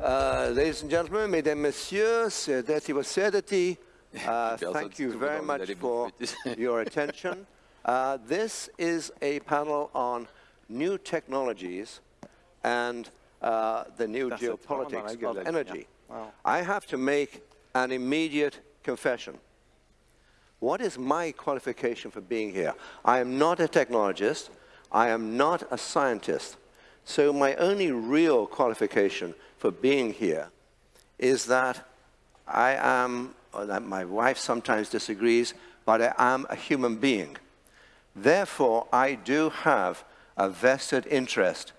Uh, ladies and gentlemen, mesdames, messieurs, sedati sedati, uh, thank you very much for your attention. Uh, this is a panel on new technologies and uh, the new geopolitics of energy. Wow. I have to make an immediate confession. What is my qualification for being here? I am not a technologist. I am not a scientist. So my only real qualification for being here is that I am, my wife sometimes disagrees, but I am a human being. Therefore, I do have a vested interest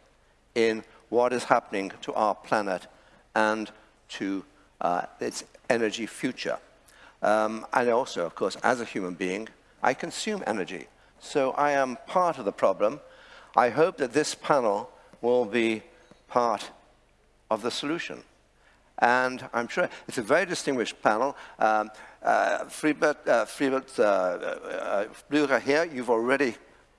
in what is happening to our planet and to uh, its energy future. Um, and also, of course, as a human being, I consume energy. So I am part of the problem. I hope that this panel will be part of the solution. And I'm sure it's a very distinguished panel. Um, uh, Friedbert, uh, Friedbert uh, uh, here, you've already,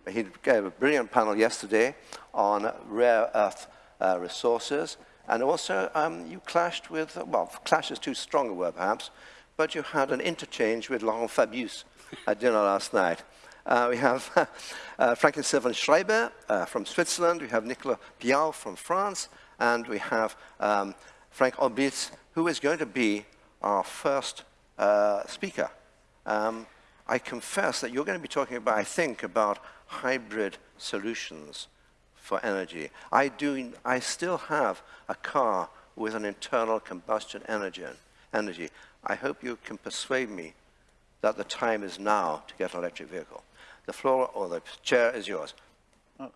he gave a brilliant panel yesterday on rare earth uh, resources. And also, um, you clashed with, well, clash is too strong a word perhaps, but you had an interchange with Laurent Fabius at dinner last night. Uh, we have uh, Franklin Schreiber uh, from Switzerland, we have Nicolas Pial from France, and we have um, Frank Oblitz, who is going to be our first speaker. Um, I confess that you're going to be talking about, I think, about hybrid solutions for energy. I, do, I still have a car with an internal combustion energy. I hope you can persuade me that the time is now to get an electric vehicle. The floor or the chair is yours. Oh,